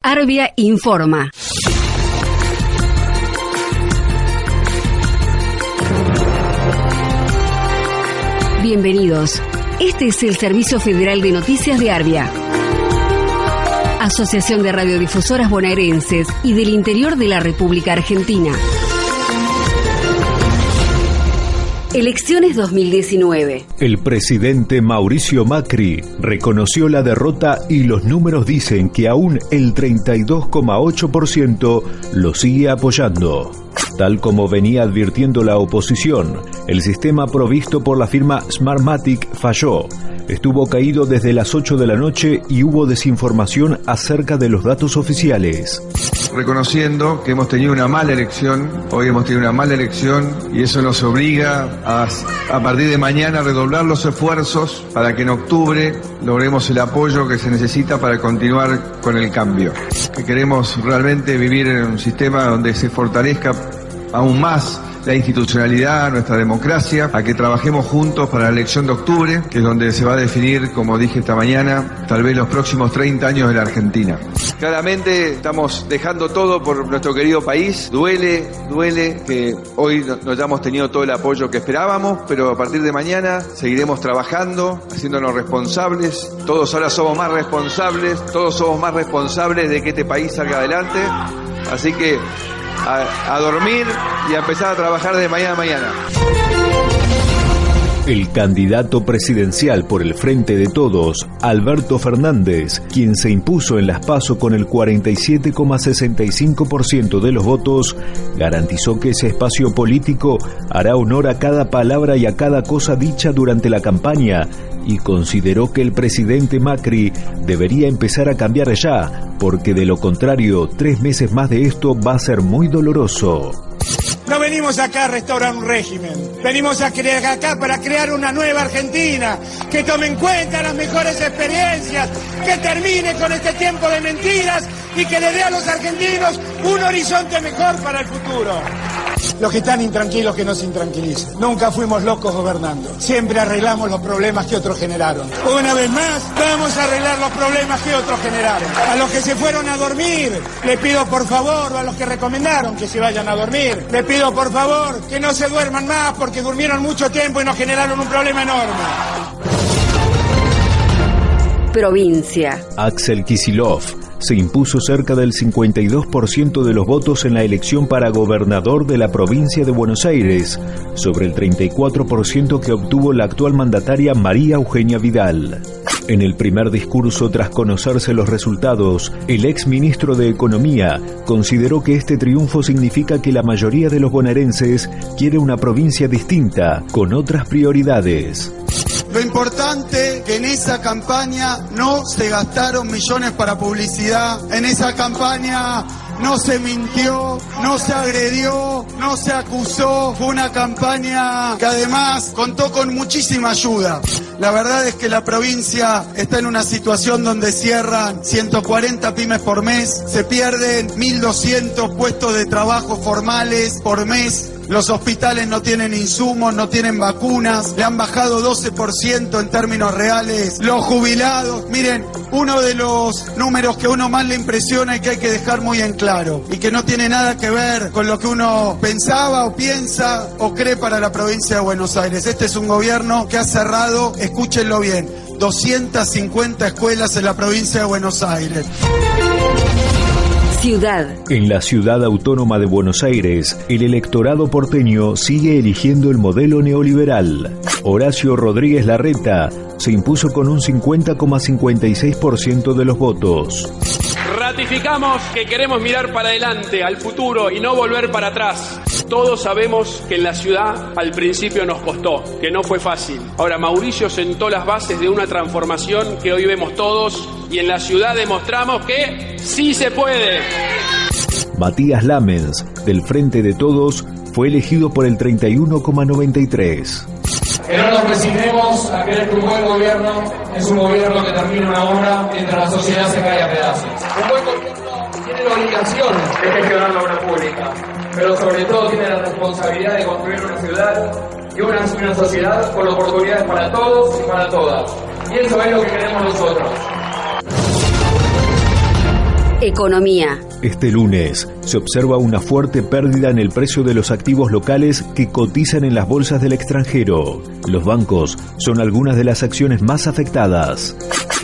Arbia informa. Bienvenidos. Este es el Servicio Federal de Noticias de Arbia. Asociación de Radiodifusoras Bonaerenses y del Interior de la República Argentina. Elecciones 2019. El presidente Mauricio Macri reconoció la derrota y los números dicen que aún el 32,8% lo sigue apoyando. Tal como venía advirtiendo la oposición, el sistema provisto por la firma Smartmatic falló estuvo caído desde las 8 de la noche y hubo desinformación acerca de los datos oficiales. Reconociendo que hemos tenido una mala elección, hoy hemos tenido una mala elección y eso nos obliga a, a partir de mañana a redoblar los esfuerzos para que en octubre logremos el apoyo que se necesita para continuar con el cambio. Que queremos realmente vivir en un sistema donde se fortalezca aún más la institucionalidad, nuestra democracia, a que trabajemos juntos para la elección de octubre, que es donde se va a definir, como dije esta mañana, tal vez los próximos 30 años de la Argentina. Claramente estamos dejando todo por nuestro querido país. Duele, duele que hoy no hayamos tenido todo el apoyo que esperábamos, pero a partir de mañana seguiremos trabajando, haciéndonos responsables. Todos ahora somos más responsables, todos somos más responsables de que este país salga adelante. Así que a, dormir y a empezar a trabajar de mañana a mañana. El candidato presidencial por el Frente de Todos, Alberto Fernández, quien se impuso en las PASO con el 47,65% de los votos, garantizó que ese espacio político hará honor a cada palabra y a cada cosa dicha durante la campaña y consideró que el presidente Macri debería empezar a cambiar ya, porque de lo contrario, tres meses más de esto va a ser muy doloroso. No venimos acá a restaurar un régimen, venimos a crear acá para crear una nueva Argentina, que tome en cuenta las mejores experiencias, que termine con este tiempo de mentiras y que le dé a los argentinos un horizonte mejor para el futuro. Los que están intranquilos que no se intranquilicen. Nunca fuimos locos gobernando. Siempre arreglamos los problemas que otros generaron. Una vez más, vamos a arreglar los problemas que otros generaron. A los que se fueron a dormir, le pido por favor, a los que recomendaron que se vayan a dormir, le pido por favor que no se duerman más porque durmieron mucho tiempo y nos generaron un problema enorme. Provincia. Axel Kisilov se impuso cerca del 52% de los votos en la elección para gobernador de la provincia de Buenos Aires, sobre el 34% que obtuvo la actual mandataria María Eugenia Vidal. En el primer discurso tras conocerse los resultados, el ex ministro de Economía consideró que este triunfo significa que la mayoría de los bonaerenses quiere una provincia distinta, con otras prioridades. Lo importante que en esa campaña no se gastaron millones para publicidad, en esa campaña no se mintió, no se agredió, no se acusó. Fue una campaña que además contó con muchísima ayuda. La verdad es que la provincia está en una situación donde cierran 140 pymes por mes, se pierden 1.200 puestos de trabajo formales por mes, los hospitales no tienen insumos, no tienen vacunas, le han bajado 12% en términos reales. Los jubilados, miren, uno de los números que a uno más le impresiona y que hay que dejar muy en claro y que no tiene nada que ver con lo que uno pensaba o piensa o cree para la provincia de Buenos Aires. Este es un gobierno que ha cerrado, escúchenlo bien, 250 escuelas en la provincia de Buenos Aires. Ciudad. En la ciudad autónoma de Buenos Aires, el electorado porteño sigue eligiendo el modelo neoliberal. Horacio Rodríguez Larreta se impuso con un 50,56% de los votos. Ratificamos que queremos mirar para adelante, al futuro y no volver para atrás. Todos sabemos que en la ciudad al principio nos costó, que no fue fácil. Ahora Mauricio sentó las bases de una transformación que hoy vemos todos y en la ciudad demostramos que sí se puede. Matías Lamens, del Frente de Todos, fue elegido por el 31,93. Que no nos resignemos a creer que un buen gobierno es un gobierno que termina una obra mientras la sociedad se cae a pedazos. Un buen gobierno tiene la obligación de gestionar la obra pública, pero sobre todo tiene la responsabilidad de construir una ciudad y una, una sociedad con oportunidades para todos y para todas. Y eso es lo que queremos nosotros. Economía. Este lunes se observa una fuerte pérdida en el precio de los activos locales que cotizan en las bolsas del extranjero. Los bancos son algunas de las acciones más afectadas.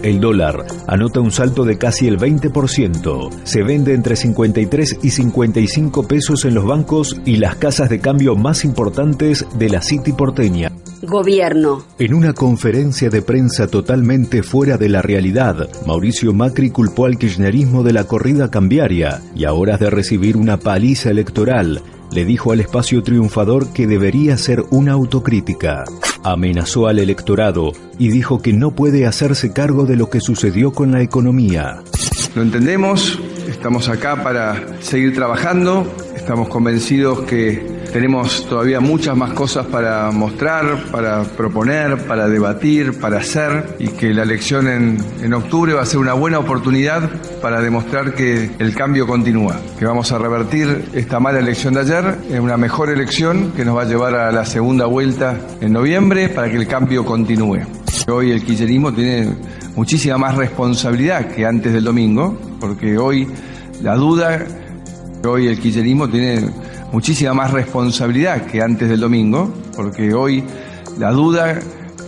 El dólar anota un salto de casi el 20%. Se vende entre 53 y 55 pesos en los bancos y las casas de cambio más importantes de la City porteña. Gobierno. En una conferencia de prensa totalmente fuera de la realidad, Mauricio Macri culpó al kirchnerismo de la corrida cambiaria y a horas de recibir una paliza electoral, le dijo al espacio triunfador que debería ser una autocrítica. Amenazó al electorado y dijo que no puede hacerse cargo de lo que sucedió con la economía. Lo entendemos, estamos acá para seguir trabajando, estamos convencidos que tenemos todavía muchas más cosas para mostrar, para proponer, para debatir, para hacer y que la elección en, en, octubre va a ser una buena oportunidad para demostrar que el cambio continúa, que vamos a revertir esta mala elección de ayer en una mejor elección que nos va a llevar a la segunda vuelta en noviembre para que el cambio continúe. Hoy el kirchnerismo tiene muchísima más responsabilidad que antes del domingo, porque hoy la duda, hoy el kirchnerismo tiene muchísima más responsabilidad que antes del domingo, porque hoy la duda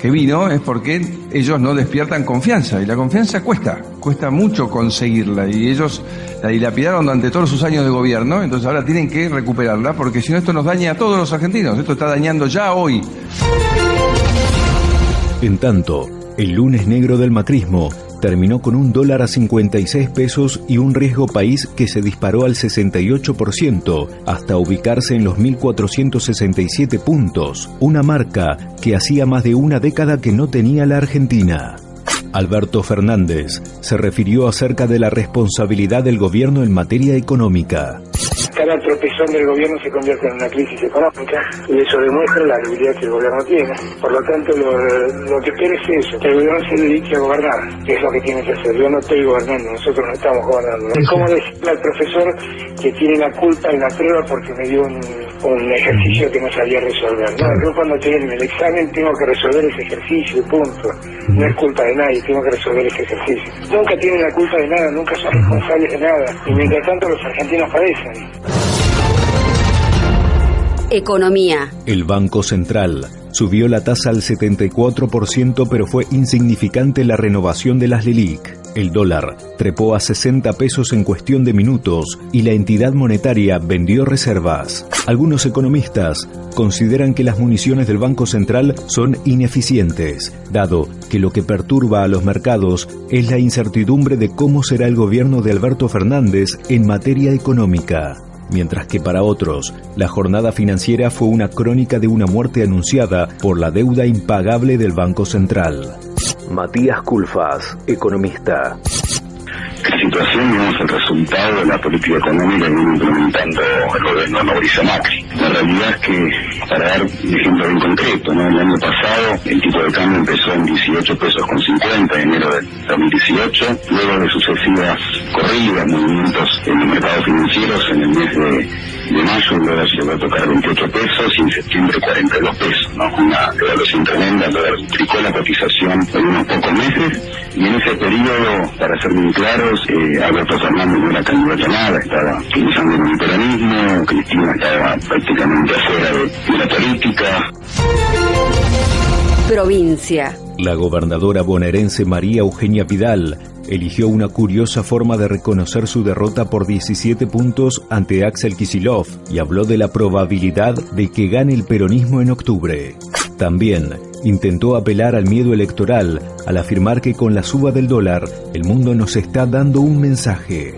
que vino es porque ellos no despiertan confianza y la confianza cuesta, cuesta mucho conseguirla y ellos la dilapidaron durante todos sus años de gobierno, entonces ahora tienen que recuperarla porque si no esto nos daña a todos los argentinos, esto está dañando ya hoy. En tanto, el lunes negro del macrismo terminó con un dólar a 56 pesos y un riesgo país que se disparó al 68% hasta ubicarse en los 1.467 puntos, una marca que hacía más de una década que no tenía la Argentina. Alberto Fernández se refirió acerca de la responsabilidad del gobierno en materia económica cada tropezón del gobierno se convierte en una crisis económica y eso demuestra la debilidad que el gobierno tiene. Por lo tanto, lo, lo que quiere es eso, que el gobierno se dedique a gobernar, que es lo que tiene que hacer. Yo no estoy gobernando, nosotros no estamos gobernando. Es como decirle al profesor que tiene la culpa en la prueba porque me dio un, un ejercicio que no sabía resolver. No, yo cuando estoy en el examen tengo que resolver ese ejercicio, punto. No es culpa de nadie, tengo que resolver ese ejercicio. Nunca tienen la culpa de nada, nunca son responsables de nada. Y mientras tanto los argentinos padecen. Economía. El Banco Central subió la tasa al 74%, pero fue insignificante la renovación de las LELIC. El dólar trepó a 60 pesos en cuestión de minutos y la entidad monetaria vendió reservas. Algunos economistas consideran que las municiones del Banco Central son ineficientes, dado que lo que perturba a los mercados es la incertidumbre de cómo será el gobierno de Alberto Fernández en materia económica mientras que para otros, la jornada financiera fue una crónica de una muerte anunciada por la deuda impagable del Banco Central. Matías Culfas, economista. La situación es el resultado de la política económica que viene implementando el gobierno de Mauricio Macri. La realidad es que, para dar un ejemplo bien concreto, ¿no? el año pasado el tipo de cambio empezó en 18 pesos con 50 en enero del 2018, luego de sucesivas corridas, movimientos en los mercados financieros en el mes de de mayo el dólar llegó a tocar 28 pesos y en septiembre 42 pesos, ¿no? Una devaluación tremenda, el dólar tricó la cotización en unos pocos meses y en ese periodo, para ser muy claros, eh, Alberto Fernández no era candidato a nada, estaba en el peronismo, Cristina estaba prácticamente afuera de, de la política. Provincia. La gobernadora bonaerense María Eugenia Vidal eligió una curiosa forma de reconocer su derrota por 17 puntos ante Axel Kisilov y habló de la probabilidad de que gane el peronismo en octubre. También intentó apelar al miedo electoral al afirmar que con la suba del dólar el mundo nos está dando un mensaje.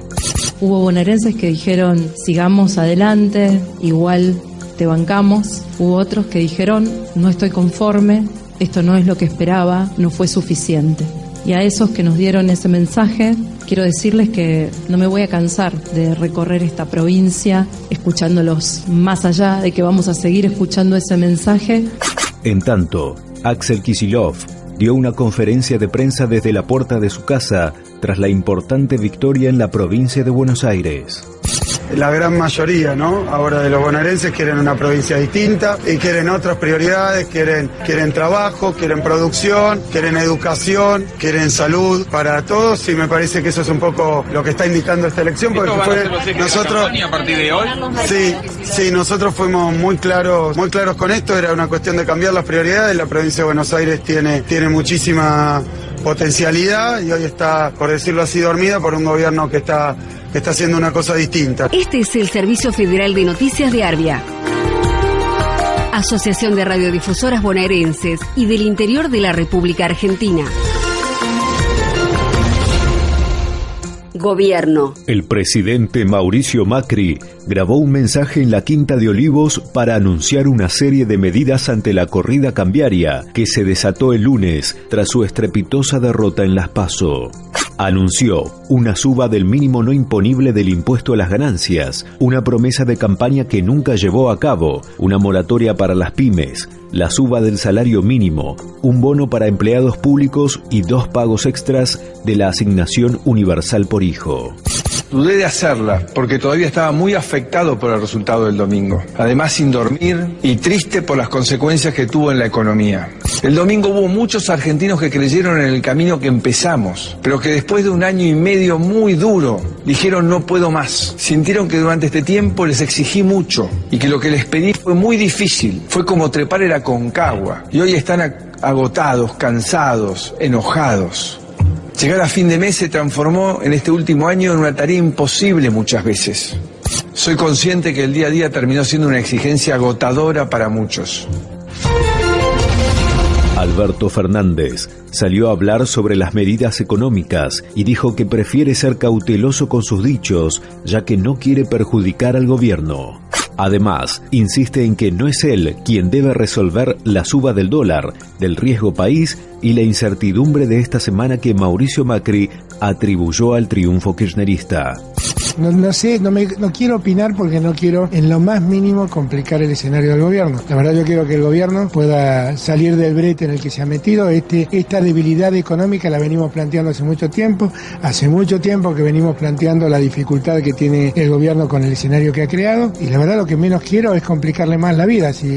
Hubo bonaerenses que dijeron sigamos adelante, igual te bancamos. Hubo otros que dijeron no estoy conforme, esto no es lo que esperaba, no fue suficiente. Y a esos que nos dieron ese mensaje, quiero decirles que no me voy a cansar de recorrer esta provincia escuchándolos más allá de que vamos a seguir escuchando ese mensaje. En tanto, Axel Kisilov dio una conferencia de prensa desde la puerta de su casa tras la importante victoria en la provincia de Buenos Aires. La gran mayoría, ¿no? Ahora de los bonaerenses quieren una provincia distinta y quieren otras prioridades, quieren, quieren trabajo, quieren producción, quieren educación, quieren salud para todos y me parece que eso es un poco lo que está indicando esta elección porque fue nosotros a partir de hoy. Sí, sí, nosotros fuimos muy claros, muy claros con esto, era una cuestión de cambiar las prioridades, la provincia de Buenos Aires tiene tiene muchísima potencialidad y hoy está, por decirlo así, dormida por un gobierno que está, que está haciendo una cosa distinta. Este es el Servicio Federal de Noticias de Arbia. Asociación de Radiodifusoras Bonaerenses y del Interior de la República Argentina. Gobierno. El presidente Mauricio Macri grabó un mensaje en la Quinta de Olivos para anunciar una serie de medidas ante la corrida cambiaria que se desató el lunes tras su estrepitosa derrota en Las Paso anunció una suba del mínimo no imponible del impuesto a las ganancias, una promesa de campaña que nunca llevó a cabo, una moratoria para las pymes, la suba del salario mínimo, un bono para empleados públicos y dos pagos extras de la asignación universal por hijo. Dudé de hacerla porque todavía estaba muy afectado por el resultado del domingo. Además sin dormir y triste por las consecuencias que tuvo en la economía. El domingo hubo muchos argentinos que creyeron en el camino que empezamos, pero que después de un año y medio muy duro dijeron no puedo más. Sintieron que durante este tiempo les exigí mucho y que lo que les pedí fue muy difícil. Fue como trepar el Aconcagua y hoy están agotados, cansados, enojados. Llegar a fin de mes se transformó en este último año en una tarea imposible muchas veces. Soy consciente que el día a día terminó siendo una exigencia agotadora para muchos. Alberto Fernández salió a hablar sobre las medidas económicas y dijo que prefiere ser cauteloso con sus dichos, ya que no quiere perjudicar al gobierno. Además, insiste en que no es él quien debe resolver la suba del dólar, del riesgo país y la incertidumbre de esta semana que Mauricio Macri atribuyó al triunfo kirchnerista. No, sé, no, me, no quiero opinar porque no quiero en lo más mínimo complicar el escenario del gobierno. La verdad yo quiero que el gobierno pueda salir del brete en el que se ha metido. Este, esta debilidad económica la venimos planteando hace mucho tiempo. Hace mucho tiempo que venimos planteando la dificultad que tiene el gobierno con el escenario que ha creado. Y la verdad lo que menos quiero es complicarle más la vida. Si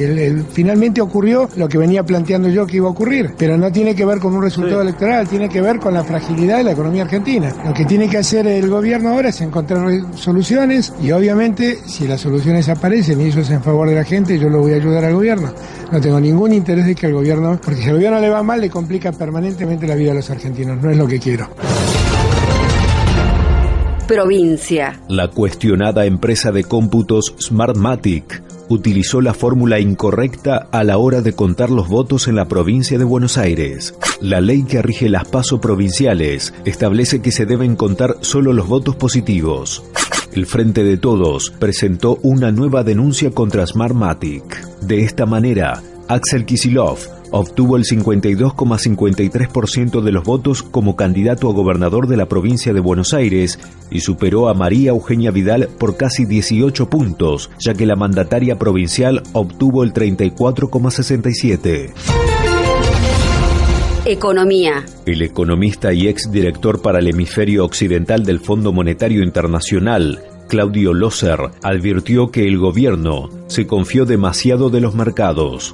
finalmente ocurrió lo que venía planteando yo que iba a ocurrir. Pero no tiene que ver con un resultado electoral, tiene que ver con la fragilidad de la economía argentina. Lo que tiene que hacer el gobierno ahora es encontrar soluciones y obviamente si las soluciones aparecen y eso es en favor de la gente, yo lo voy a ayudar al gobierno. No tengo ningún interés de que el gobierno, porque si al gobierno le va mal, le complica permanentemente la vida a los argentinos. No es lo que quiero. Provincia. La cuestionada empresa de cómputos Smartmatic utilizó la fórmula incorrecta a la hora de contar los votos en la provincia de Buenos Aires. La ley que rige las pasos provinciales establece que se deben contar solo los votos positivos. El Frente de Todos presentó una nueva denuncia contra Smartmatic. De esta manera, Axel Kisilov obtuvo el 52,53% de los votos como candidato a gobernador de la provincia de Buenos Aires y superó a María Eugenia Vidal por casi 18 puntos, ya que la mandataria provincial obtuvo el 34,67%. Economía. El economista y exdirector para el hemisferio occidental del Fondo Monetario Internacional, Claudio Loser, advirtió que el gobierno se confió demasiado de los mercados.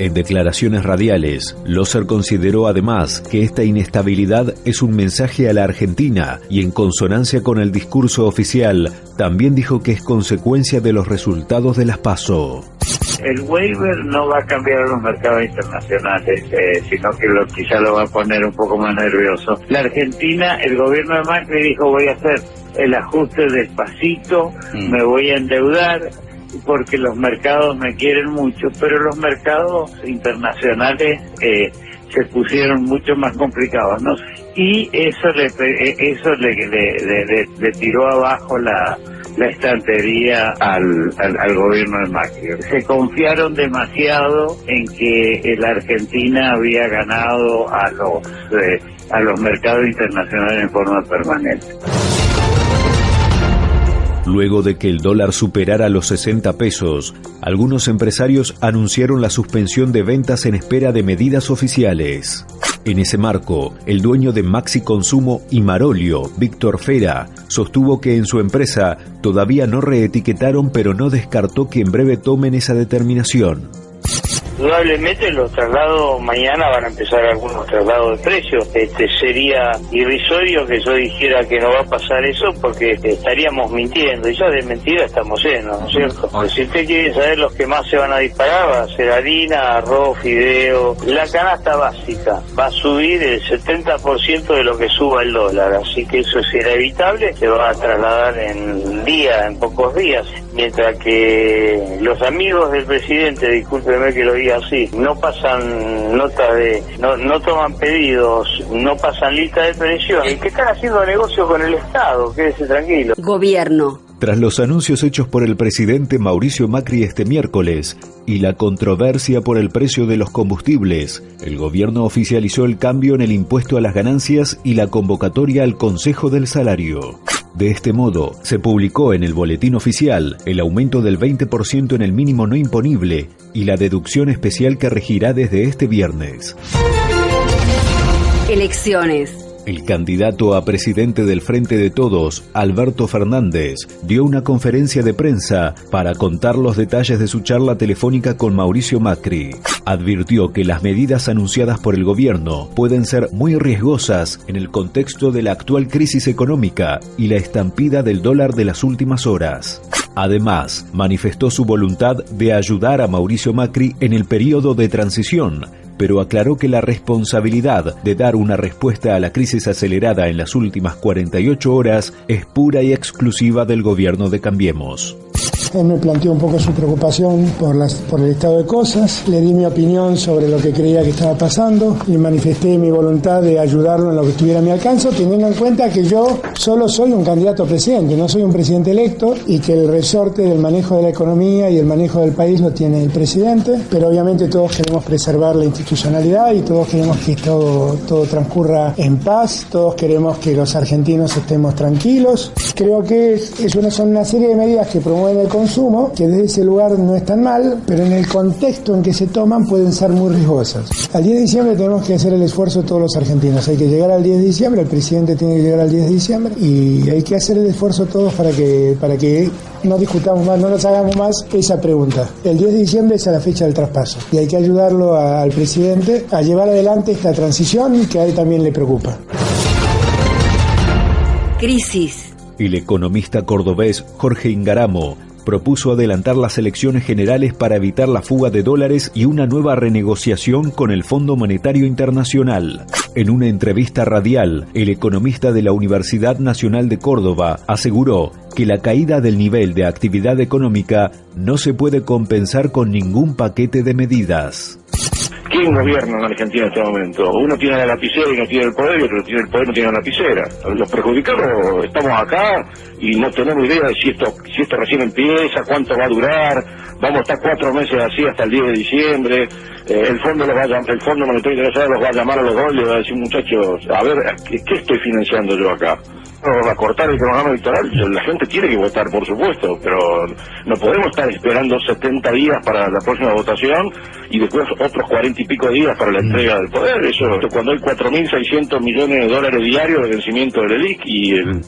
En declaraciones radiales, Loser consideró además que esta inestabilidad es un mensaje a la Argentina y en consonancia con el discurso oficial, también dijo que es consecuencia de los resultados de las PASO. El waiver no va a cambiar a los mercados internacionales, eh, sino que lo, lo va a poner un poco más nervioso. La Argentina, el gobierno de Macri dijo voy a hacer el ajuste despacito, mm. me voy a endeudar, porque los mercados me quieren mucho, pero los mercados internacionales eh, se pusieron mucho más complicados, ¿no? Y eso le eh, eso le, le, tiró abajo la, la estantería al, al, gobierno de Macri. Se confiaron demasiado en que la Argentina había ganado a los eh, a los mercados internacionales en forma permanente. Luego de que el dólar superara los 60 pesos, algunos empresarios anunciaron la suspensión de ventas en espera de medidas oficiales. En ese marco, el dueño de Maxi Consumo y Marolio, Víctor Fera, sostuvo que en su empresa todavía no reetiquetaron pero no descartó que en breve tomen esa determinación. Probablemente los traslados mañana van a empezar algunos traslados de precios. Este sería irrisorio que yo dijera que no va a pasar eso porque estaríamos mintiendo. Y ya de mentira estamos llenos, ¿no es cierto? Pues si usted quiere saber los que más se van a disparar, va a ser harina, arroz, fideo. La canasta básica va a subir el 70% de lo que suba el dólar. Así que eso es inevitable. Se va a trasladar en día, en pocos días. Mientras que los amigos del presidente, discúlpeme que lo diga así, no pasan notas de, no, no toman pedidos, no pasan lista de presión, que están haciendo negocio con el Estado, quédese tranquilo. Gobierno. Tras los anuncios hechos por el presidente Mauricio Macri este miércoles y la controversia por el precio de los combustibles, el gobierno oficializó el cambio en el impuesto a las ganancias y la convocatoria al Consejo del Salario. De este modo, se publicó en el boletín oficial el aumento del 20% en el mínimo no imponible y la deducción especial que regirá desde este viernes. Elecciones. El candidato a presidente del Frente de Todos, Alberto Fernández, dio una conferencia de prensa para contar los detalles de su charla telefónica con Mauricio Macri. Advirtió que las medidas anunciadas por el gobierno pueden ser muy riesgosas en el contexto de la actual crisis económica y la estampida del dólar de las últimas horas. Además, manifestó su voluntad de ayudar a Mauricio Macri en el periodo de transición, pero aclaró que la responsabilidad de dar una respuesta a la crisis acelerada en las últimas 48 horas es pura y exclusiva del gobierno de Cambiemos. Él me planteó un poco su preocupación por, las, por el estado de cosas, le di mi opinión sobre lo que creía que estaba pasando y manifesté mi voluntad de ayudarlo en lo que estuviera a mi alcance, teniendo en cuenta que yo solo soy un candidato a presidente, no soy un presidente electo y que el resorte del manejo de la economía y el manejo del país lo tiene el presidente, pero obviamente todos queremos preservar la institucionalidad y todos queremos que todo, todo transcurra en paz, todos queremos que los argentinos estemos tranquilos. Creo que es, es una, son una serie de medidas que promueven el consumo, que desde ese lugar no están mal, pero en el contexto en que se toman pueden ser muy riesgosas. Al 10 de diciembre tenemos que hacer el esfuerzo todos los argentinos. Hay que llegar al 10 de diciembre, el presidente tiene que llegar al 10 de diciembre y hay que hacer el esfuerzo todos para que, para que no discutamos más, no nos hagamos más esa pregunta. El 10 de diciembre es la fecha del traspaso y hay que ayudarlo al presidente a llevar adelante esta transición que a él también le preocupa. Crisis. El economista cordobés Jorge Ingaramo propuso adelantar las elecciones generales para evitar la fuga de dólares y una nueva renegociación con el Fondo Monetario Internacional. En una entrevista radial, el economista de la Universidad Nacional de Córdoba aseguró que la caída del nivel de actividad económica no se puede compensar con ningún paquete de medidas. ¿Quién gobierna en Argentina en este momento? Uno tiene la lapicera y no tiene el poder, y otro tiene el poder y no tiene la lapicera. Los perjudicados estamos acá y no tenemos idea de si esto, si esto recién empieza, cuánto va a durar, vamos a estar cuatro meses así hasta el 10 de diciembre, eh, el fondo los va a, el Fondo Monetario Internacional los va a llamar a los dos y va a decir muchachos, a ver, ¿qué, qué estoy financiando yo acá? A cortar el programa electoral, la gente tiene que votar, por supuesto, pero no podemos estar esperando 70 días para la próxima votación y después otros 40 y pico días para la entrega del poder. Eso, cuando hay 4.600 millones de dólares diarios de vencimiento del ELIC y el,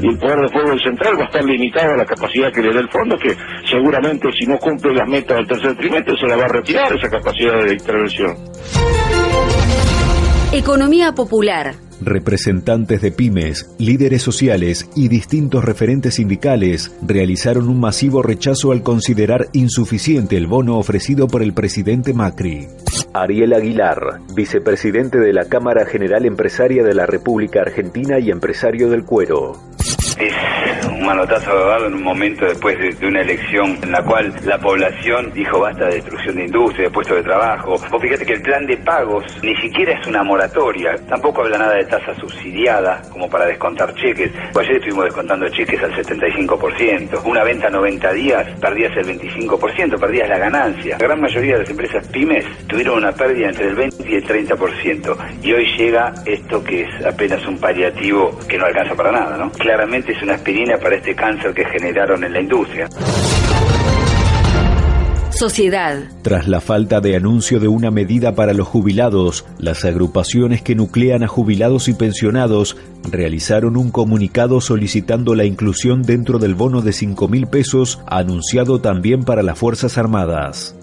y el poder de fuego del central va a estar limitado a la capacidad que le dé el fondo, que seguramente si no cumple las metas del tercer trimestre se la va a retirar esa capacidad de intervención. Economía popular. Representantes de pymes, líderes sociales y distintos referentes sindicales realizaron un masivo rechazo al considerar insuficiente el bono ofrecido por el presidente Macri. Ariel Aguilar, vicepresidente de la Cámara General Empresaria de la República Argentina y empresario del cuero. Es un manotazo dado en un momento después de, una elección en la cual la población dijo basta de destrucción de industria, de puestos de trabajo. Vos fíjate que el plan de pagos ni siquiera es una moratoria, tampoco habla nada de tasa subsidiada como para descontar cheques. Ayer estuvimos descontando cheques al 75%. Una venta a 90 días perdías el 25%, perdías la ganancia. La gran mayoría de las empresas pymes tuvieron una pérdida entre el 20 y el 30%. Y hoy llega esto que es apenas un paliativo que no alcanza para nada, ¿no? Claramente es una aspirina para este cáncer que generaron en la industria. Sociedad. Tras la falta de anuncio de una medida para los jubilados, las agrupaciones que nuclean a jubilados y pensionados realizaron un comunicado solicitando la inclusión dentro del bono de 5 mil pesos anunciado también para las Fuerzas Armadas.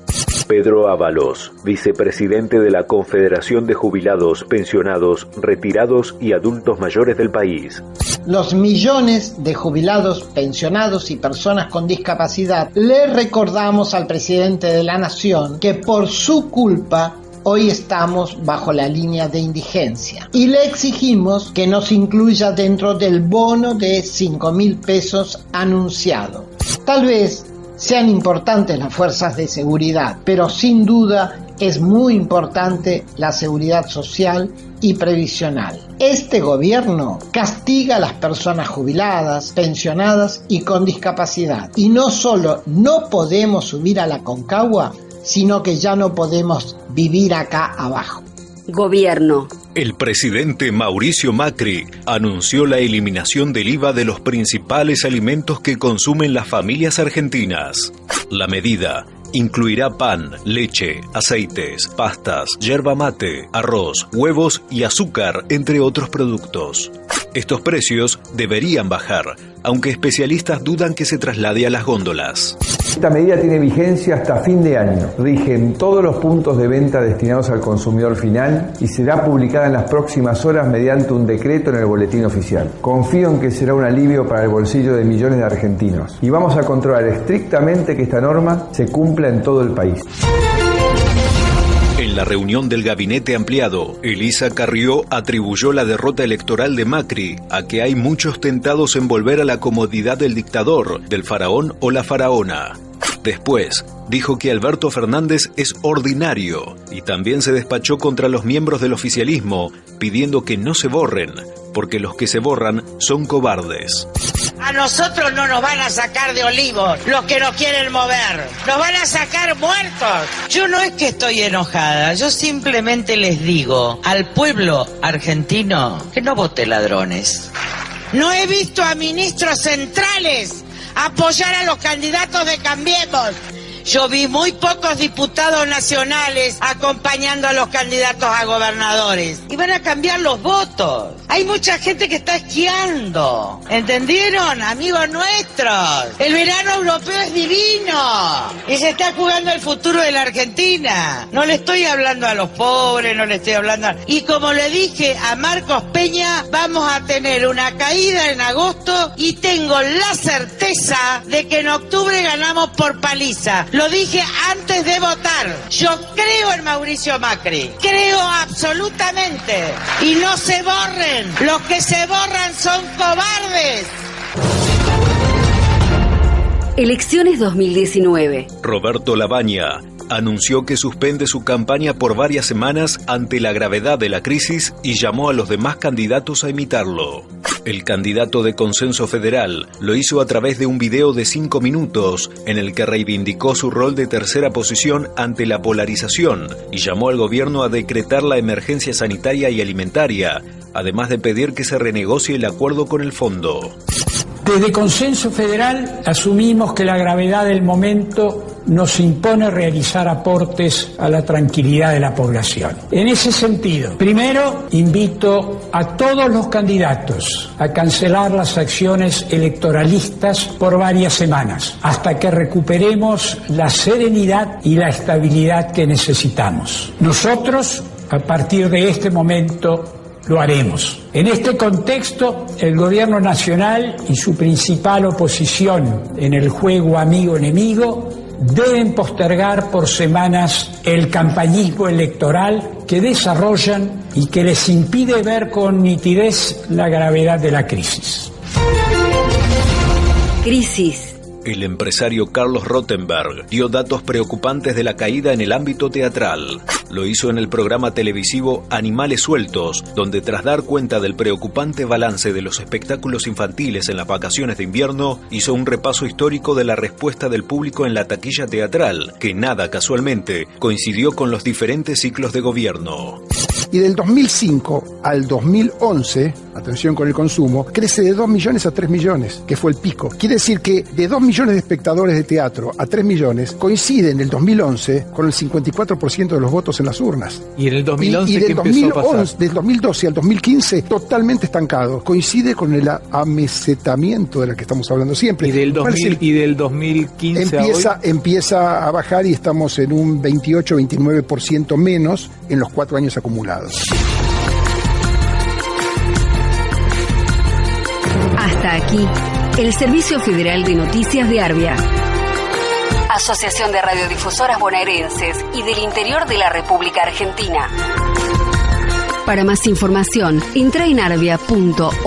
Pedro Ábalos, vicepresidente de la Confederación de Jubilados, Pensionados, Retirados y Adultos Mayores del país. Los millones de jubilados, pensionados y personas con discapacidad le recordamos al presidente de la Nación que por su culpa hoy estamos bajo la línea de indigencia y le exigimos que nos incluya dentro del bono de 5 mil pesos anunciado. Tal vez sean importantes las fuerzas de seguridad, pero sin duda es muy importante la seguridad social y previsional. Este gobierno castiga a las personas jubiladas, pensionadas y con discapacidad. Y no solo no podemos subir a la concagua, sino que ya no podemos vivir acá abajo. Gobierno. El presidente Mauricio Macri anunció la eliminación del IVA de los principales alimentos que consumen las familias argentinas. La medida incluirá pan, leche, aceites, pastas, yerba mate, arroz, huevos y azúcar, entre otros productos. Estos precios deberían bajar, aunque especialistas dudan que se traslade a las góndolas. Esta medida tiene vigencia hasta fin de año. Rige en todos los puntos de venta destinados al consumidor final y será publicada en las próximas horas mediante un decreto en el boletín oficial. Confío en que será un alivio para el bolsillo de millones de argentinos y vamos a controlar estrictamente que esta norma se cumpla en todo el país. La reunión del gabinete ampliado, Elisa Carrió atribuyó la derrota electoral de Macri a que hay muchos tentados en volver a la comodidad del dictador, del faraón o la faraona. Después, dijo que Alberto Fernández es ordinario y también se despachó contra los miembros del oficialismo, pidiendo que no se borren, porque los que se borran son cobardes. A nosotros no nos van a sacar de olivos los que nos quieren mover. Nos van a sacar muertos. Yo no es que estoy enojada, yo simplemente les digo al pueblo argentino que no vote ladrones. No he visto a ministros centrales apoyar a los candidatos de Cambiemos. Yo vi muy pocos diputados nacionales acompañando a los candidatos a gobernadores. Y van a cambiar los votos. Hay mucha gente que está esquiando. ¿Entendieron? Amigos nuestros. El verano europeo es divino. Y se está jugando el futuro de la Argentina. No le estoy hablando a los pobres, no le estoy hablando a... Y como le dije a Marcos Peña, vamos a tener una caída en agosto y tengo la certeza de que en octubre ganamos por paliza. Lo dije antes de votar. Yo creo en Mauricio Macri. Creo absolutamente. Y no se borren. Los que se borran son cobardes. Elecciones 2019. Roberto Labaña anunció que suspende su campaña por varias semanas ante la gravedad de la crisis y llamó a los demás candidatos a imitarlo. El candidato de Consenso Federal lo hizo a través de un video de cinco minutos en el que reivindicó su rol de tercera posición ante la polarización y llamó al gobierno a decretar la emergencia sanitaria y alimentaria, además de pedir que se renegocie el acuerdo con el fondo. Desde Consenso Federal asumimos que la gravedad del momento nos impone realizar aportes a la tranquilidad de la población. En ese sentido, primero invito a todos los candidatos a cancelar las acciones electoralistas por varias semanas, hasta que recuperemos la serenidad y la estabilidad que necesitamos. Nosotros, a partir de este momento, lo haremos. En este contexto, el Gobierno Nacional y su principal oposición en el juego amigo-enemigo deben postergar por semanas el campañismo electoral que desarrollan y que les impide ver con nitidez la gravedad de la crisis. Crisis. El empresario Carlos Rottenberg dio datos preocupantes de la caída en el ámbito teatral. Lo hizo en el programa televisivo Animales Sueltos, donde tras dar cuenta del preocupante balance de los espectáculos infantiles en las vacaciones de invierno, hizo un repaso histórico de la respuesta del público en la taquilla teatral, que nada casualmente coincidió con los diferentes ciclos de gobierno. Y del 2005 al 2011, atención con el consumo, crece de 2 millones a 3 millones, que fue el pico. Quiere decir que de 2 millones de espectadores de teatro a 3 millones coincide en el 2011 con el 54% de los votos en las urnas. ¿Y en el 2011 y, y del, qué empezó a pasar? del 2012 al 2015 totalmente estancado. Coincide con el amesetamiento del que estamos hablando siempre. ¿Y del, 2000, y del 2015 empieza, a hoy? empieza a bajar y estamos en un 28-29% menos en los cuatro años acumulados. Hasta aquí, el Servicio Federal de Noticias de Arbia. Asociación de Radiodifusoras Bonaerenses y del Interior de la República Argentina. Para más información, entra en arbia.org.ar.